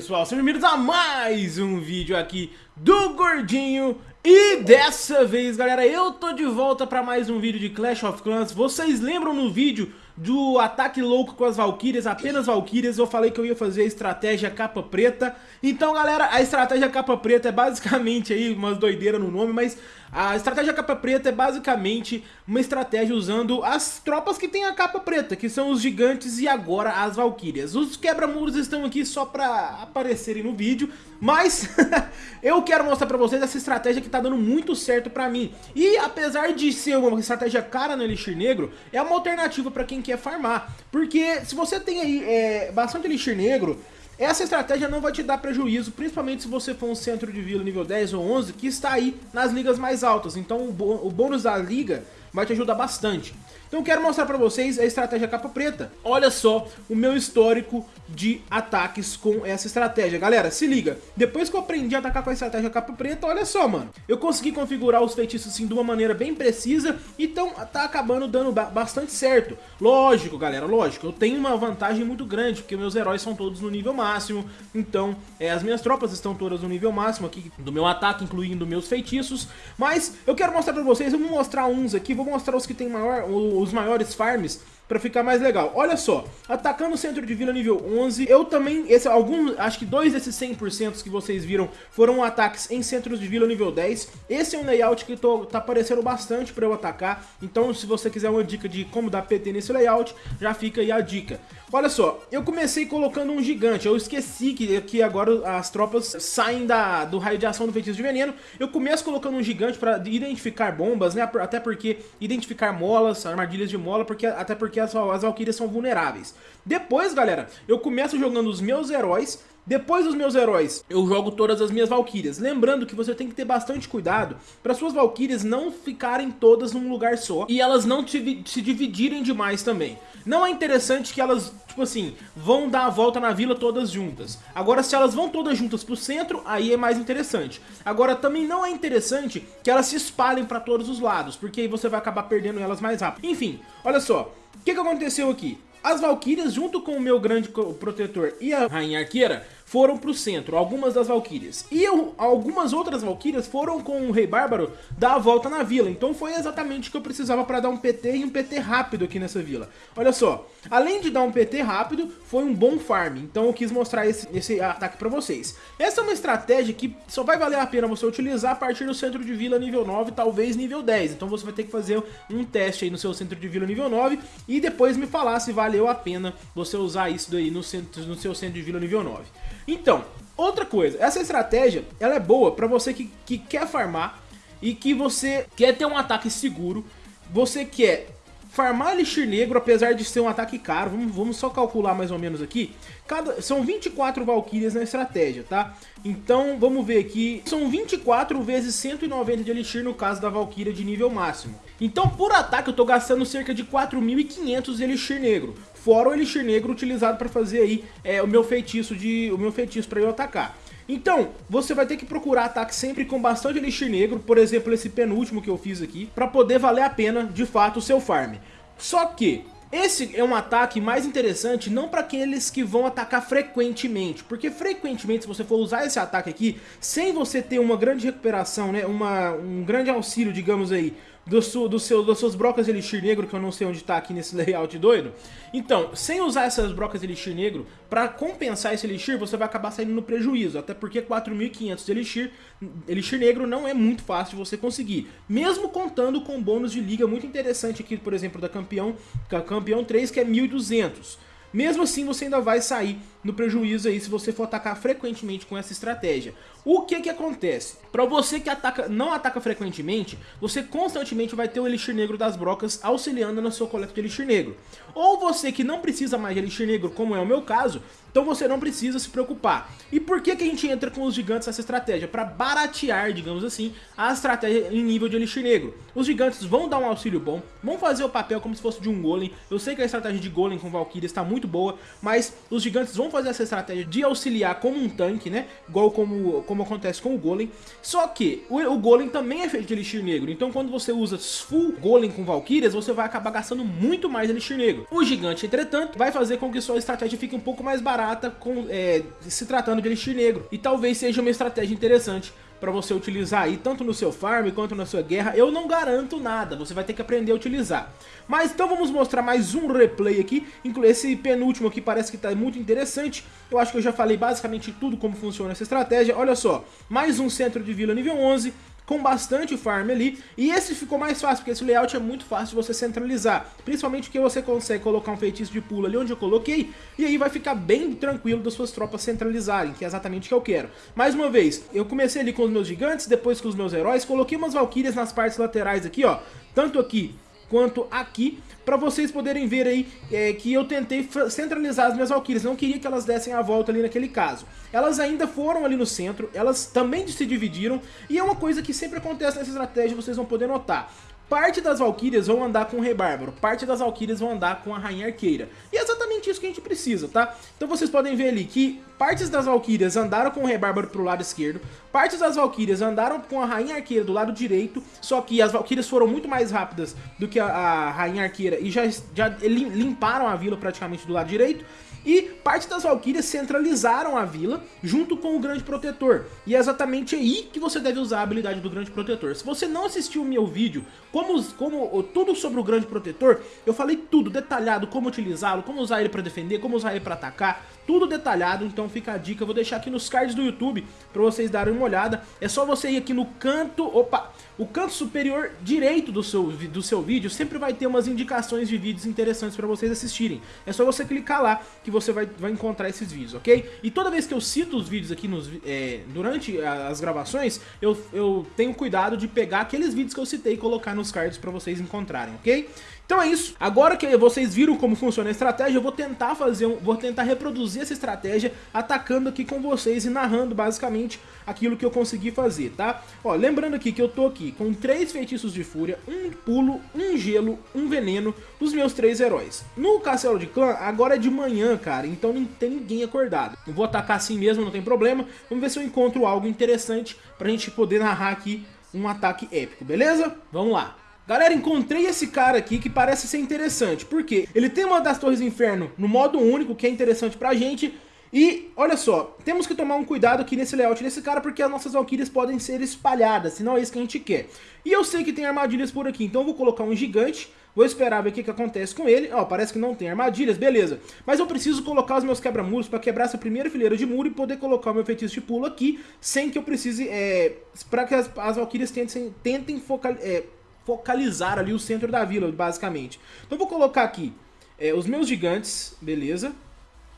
pessoal, sejam bem-vindos a mais um vídeo aqui do Gordinho. E dessa vez galera, eu tô de volta pra mais um vídeo de Clash of Clans. Vocês lembram no vídeo do ataque louco com as Valkyrias, apenas Valkyrias, eu falei que eu ia fazer a estratégia capa preta. Então, galera, a estratégia capa preta é basicamente aí umas doideiras no nome, mas a estratégia capa preta é basicamente uma estratégia usando as tropas que tem a capa preta, que são os gigantes e agora as Valkyrias. Os quebra-muros estão aqui só pra aparecerem no vídeo, mas eu quero mostrar pra vocês essa estratégia que tá dando muito certo pra mim. E apesar de ser uma estratégia cara no Elixir Negro, é uma alternativa pra quem quer farmar. Porque se você tem aí é, bastante Elixir Negro, essa estratégia não vai te dar prejuízo, principalmente se você for um centro de vila nível 10 ou 11, que está aí nas ligas mais altas. Então o bônus da liga vai te ajudar bastante. Então quero mostrar pra vocês a estratégia capa preta. Olha só o meu histórico de ataques com essa estratégia. Galera, se liga, depois que eu aprendi a atacar com a estratégia capa preta, olha só, mano. Eu consegui configurar os feitiços assim de uma maneira bem precisa, então tá acabando dando bastante certo. Lógico, galera, lógico, eu tenho uma vantagem muito grande, porque meus heróis são todos no nível máximo, então é, as minhas tropas estão todas no nível máximo aqui do meu ataque, incluindo meus feitiços, mas eu quero mostrar pra vocês, eu vou mostrar uns aqui, vou mostrar os que tem maior, os maiores farms para ficar mais legal. Olha só, atacando o centro de vila nível 11, eu também, esse, alguns, acho que dois desses 100% que vocês viram foram ataques em centros de vila nível 10. Esse é um layout que tô, tá aparecendo bastante para eu atacar, então se você quiser uma dica de como dar PT nesse layout, já fica aí a dica. Olha só, eu comecei colocando um gigante, eu esqueci que, que agora as tropas saem da, do raio de ação do feitiço de veneno, eu começo colocando um gigante para identificar bombas, né, até porque identificar molas, armadilhas de mola, porque, até porque as, as Valkyrias são vulneráveis. Depois, galera, eu começo jogando os meus heróis depois dos meus heróis, eu jogo todas as minhas valquírias. Lembrando que você tem que ter bastante cuidado para suas valquírias não ficarem todas num lugar só e elas não te, se dividirem demais também. Não é interessante que elas, tipo assim, vão dar a volta na vila todas juntas. Agora, se elas vão todas juntas pro centro, aí é mais interessante. Agora, também não é interessante que elas se espalhem para todos os lados, porque aí você vai acabar perdendo elas mais rápido. Enfim, olha só, o que, que aconteceu aqui? As Valkyrias, junto com o meu grande protetor e a Rainha Arqueira, foram pro centro, algumas das Valkyrias. E eu, algumas outras Valkyrias foram com o Rei Bárbaro dar a volta na vila. Então foi exatamente o que eu precisava para dar um PT e um PT rápido aqui nessa vila. Olha só, além de dar um PT rápido, foi um bom farm. Então eu quis mostrar esse, esse ataque para vocês. Essa é uma estratégia que só vai valer a pena você utilizar a partir do centro de vila nível 9, talvez nível 10. Então você vai ter que fazer um teste aí no seu centro de vila nível 9 e depois me falar se valeu a pena você usar isso daí no, centro, no seu centro de vila nível 9. Então, outra coisa, essa estratégia, ela é boa para você que, que quer farmar e que você quer ter um ataque seguro, você quer farmar Elixir Negro, apesar de ser um ataque caro, vamos, vamos só calcular mais ou menos aqui, Cada, são 24 Valkyrias na estratégia, tá? Então, vamos ver aqui, são 24 vezes 190 de Elixir no caso da Valkyria de nível máximo. Então, por ataque, eu tô gastando cerca de 4.500 de Elixir Negro, fora o Elixir Negro utilizado para fazer aí é, o meu feitiço de o meu feitiço para eu atacar. Então, você vai ter que procurar ataque sempre com bastante Elixir Negro, por exemplo, esse penúltimo que eu fiz aqui, para poder valer a pena, de fato, o seu farm. Só que, esse é um ataque mais interessante não para aqueles que vão atacar frequentemente, porque frequentemente se você for usar esse ataque aqui, sem você ter uma grande recuperação, né, uma, um grande auxílio, digamos aí, do, su, do seu, das suas brocas de Elixir Negro, que eu não sei onde tá aqui nesse layout doido. Então, sem usar essas brocas de Elixir Negro, pra compensar esse Elixir, você vai acabar saindo no prejuízo, até porque 4.500 de Elixir, Elixir Negro não é muito fácil de você conseguir, mesmo contando com bônus de liga muito interessante aqui, por exemplo, da Campeão, Campeão 3, que é 1.200. Mesmo assim, você ainda vai sair no prejuízo aí se você for atacar frequentemente com essa estratégia. O que que acontece? Para você que ataca, não ataca frequentemente, você constantemente vai ter o Elixir Negro das brocas auxiliando na sua coleta de Elixir Negro. Ou você que não precisa mais de Elixir Negro, como é o meu caso, então você não precisa se preocupar. E por que que a gente entra com os gigantes nessa estratégia? Para baratear, digamos assim, a estratégia em nível de Elixir Negro. Os gigantes vão dar um auxílio bom, vão fazer o papel como se fosse de um golem. Eu sei que a estratégia de golem com Valkyrie está muito boa, mas os gigantes vão fazer essa estratégia de auxiliar como um tanque, né? Igual como como acontece com o Golem. Só que o, o Golem também é feito de Elixir Negro, então quando você usa full Golem com Valkyrias, você vai acabar gastando muito mais Elixir Negro. O Gigante, entretanto, vai fazer com que sua estratégia fique um pouco mais barata com, é, se tratando de Elixir Negro. E talvez seja uma estratégia interessante para você utilizar aí, tanto no seu farm quanto na sua guerra, eu não garanto nada, você vai ter que aprender a utilizar. Mas então vamos mostrar mais um replay aqui, esse penúltimo aqui parece que está muito interessante, eu acho que eu já falei basicamente tudo como funciona essa estratégia, olha só, mais um centro de vila nível 11, com bastante farm ali. E esse ficou mais fácil, porque esse layout é muito fácil de você centralizar. Principalmente porque você consegue colocar um feitiço de pulo ali onde eu coloquei, e aí vai ficar bem tranquilo das suas tropas centralizarem, que é exatamente o que eu quero. Mais uma vez, eu comecei ali com os meus gigantes, depois com os meus heróis, coloquei umas valquírias nas partes laterais aqui, ó. Tanto aqui quanto aqui, para vocês poderem ver aí é, que eu tentei centralizar as minhas Valkyrias, não queria que elas dessem a volta ali naquele caso. Elas ainda foram ali no centro, elas também se dividiram, e é uma coisa que sempre acontece nessa estratégia, vocês vão poder notar. Parte das Valkyrias vão andar com o Rei Bárbaro, parte das Valkyrias vão andar com a Rainha Arqueira. E é exatamente isso que a gente precisa, tá? Então vocês podem ver ali que partes das Valkyrias andaram com o Rei Bárbaro pro lado esquerdo, partes das Valkyrias andaram com a Rainha Arqueira do lado direito, só que as Valkyrias foram muito mais rápidas do que a, a Rainha Arqueira e já, já limparam a vila praticamente do lado direito. E parte das Valkyrias centralizaram a vila junto com o Grande Protetor. E é exatamente aí que você deve usar a habilidade do Grande Protetor. Se você não assistiu o meu vídeo, como, como tudo sobre o Grande Protetor, eu falei tudo detalhado, como utilizá-lo, como usar ele para defender, como usar ele para atacar, tudo detalhado, então fica a dica, eu vou deixar aqui nos cards do YouTube para vocês darem uma olhada. É só você ir aqui no canto, opa, o canto superior direito do seu, do seu vídeo sempre vai ter umas indicações de vídeos interessantes para vocês assistirem. É só você clicar lá que você vai, vai encontrar esses vídeos, ok? E toda vez que eu cito os vídeos aqui nos, é, durante as gravações, eu, eu tenho cuidado de pegar aqueles vídeos que eu citei e colocar nos cards para vocês encontrarem, ok? Então é isso. Agora que vocês viram como funciona a estratégia, eu vou tentar fazer, um, vou tentar reproduzir essa estratégia atacando aqui com vocês e narrando basicamente aquilo que eu consegui fazer, tá? Ó, lembrando aqui que eu tô aqui com três feitiços de fúria, um pulo, um gelo, um veneno, os meus três heróis. No castelo de clã, agora é de manhã, cara, então não tem ninguém acordado. Eu vou atacar assim mesmo, não tem problema. Vamos ver se eu encontro algo interessante pra gente poder narrar aqui um ataque épico, beleza? Vamos lá. Galera, encontrei esse cara aqui que parece ser interessante. Por quê? Ele tem uma das Torres do Inferno no modo único, que é interessante pra gente. E, olha só, temos que tomar um cuidado aqui nesse layout desse cara, porque as nossas Valkyrias podem ser espalhadas, se não é isso que a gente quer. E eu sei que tem armadilhas por aqui, então eu vou colocar um gigante, vou esperar ver o que, que acontece com ele. Ó, parece que não tem armadilhas, beleza. Mas eu preciso colocar os meus quebra-muros para quebrar essa primeira fileira de muro e poder colocar o meu feitiço de pulo aqui, sem que eu precise, é, para que as, as tentem, tentem focar... É, focalizar ali o centro da vila, basicamente. Então vou colocar aqui é, os meus gigantes, beleza.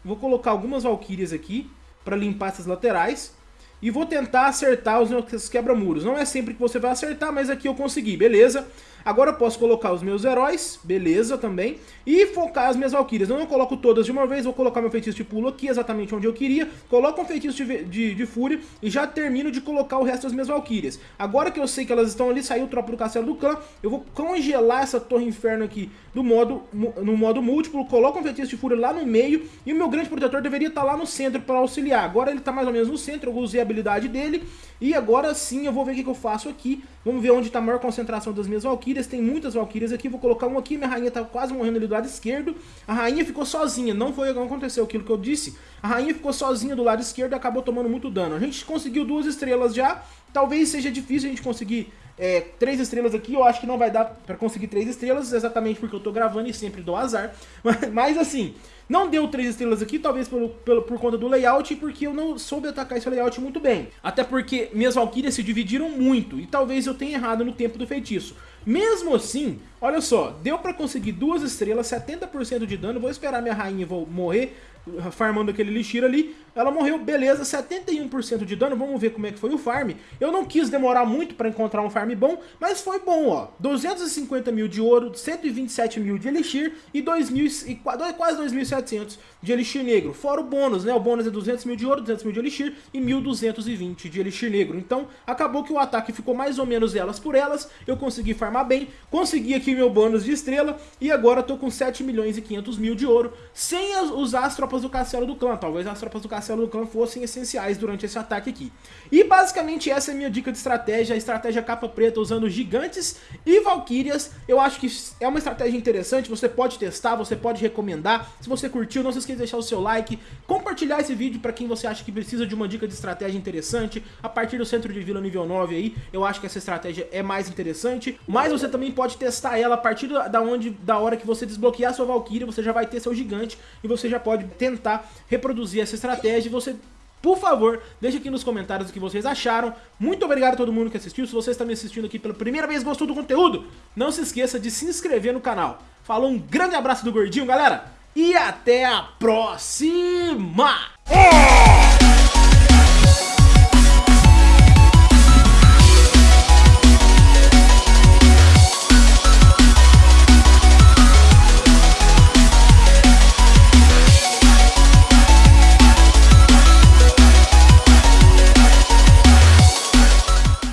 Vou colocar algumas valquírias aqui para limpar essas laterais. E vou tentar acertar os meus quebra-muros. Não é sempre que você vai acertar, mas aqui eu consegui, beleza? Agora eu posso colocar os meus heróis, beleza também, e focar as minhas valquírias. Eu não coloco todas de uma vez, vou colocar meu feitiço de pulo aqui, exatamente onde eu queria, coloco um feitiço de, de, de fúria e já termino de colocar o resto das minhas valquírias. Agora que eu sei que elas estão ali, saiu o tropa do castelo do clã, eu vou congelar essa torre inferno aqui do modo, no modo múltiplo, coloco um feitiço de fúria lá no meio e o meu grande protetor deveria estar lá no centro para auxiliar. Agora ele está mais ou menos no centro, eu usei a habilidade dele e agora sim eu vou ver o que, que eu faço aqui. Vamos ver onde está a maior concentração das minhas valquírias, tem muitas valquírias aqui, vou colocar uma aqui, minha rainha está quase morrendo ali do lado esquerdo. A rainha ficou sozinha, não foi não aconteceu aquilo que eu disse. A rainha ficou sozinha do lado esquerdo e acabou tomando muito dano. A gente conseguiu duas estrelas já, talvez seja difícil a gente conseguir é, três estrelas aqui, eu acho que não vai dar pra conseguir três estrelas, exatamente porque eu tô gravando e sempre dou azar. Mas, assim, não deu três estrelas aqui, talvez pelo, pelo, por conta do layout e porque eu não soube atacar esse layout muito bem. Até porque minhas valquírias se dividiram muito e talvez eu tenha errado no tempo do feitiço. Mesmo assim, olha só, deu pra conseguir duas estrelas, 70% de dano, vou esperar minha rainha morrer, farmando aquele lixir ali, ela morreu, beleza, 71% de dano, vamos ver como é que foi o farm. Eu não quis demorar muito para encontrar um farm bom, mas foi bom, ó. 250 mil de ouro, 127 mil de elixir e, 2 mil, e quase 2.700 2.700 de Elixir Negro. Fora o bônus, né? O bônus é 200 mil de ouro, 200 mil de Elixir e 1.220 de Elixir Negro. Então, acabou que o ataque ficou mais ou menos elas por elas. Eu consegui farmar bem, consegui aqui meu bônus de estrela e agora tô com 7 milhões e 500 mil de ouro, sem usar as tropas do castelo do clã. Talvez as tropas do castelo do clã fossem essenciais durante esse ataque aqui. E basicamente essa é a minha dica de estratégia, a estratégia capa preta usando gigantes e valquírias. Eu acho que é uma estratégia interessante, você pode testar, você pode recomendar. Se você curtiu, não se esqueça de deixar o seu like, compartilhar esse vídeo para quem você acha que precisa de uma dica de estratégia interessante. A partir do centro de vila nível 9 aí, eu acho que essa estratégia é mais interessante. Mas você também pode testar ela a partir da, onde, da hora que você desbloquear sua valquíria, você já vai ter seu gigante e você já pode tentar reproduzir essa estratégia e você por favor, deixe aqui nos comentários o que vocês acharam. Muito obrigado a todo mundo que assistiu. Se você está me assistindo aqui pela primeira vez e gostou do conteúdo, não se esqueça de se inscrever no canal. Falou, um grande abraço do Gordinho, galera, e até a próxima!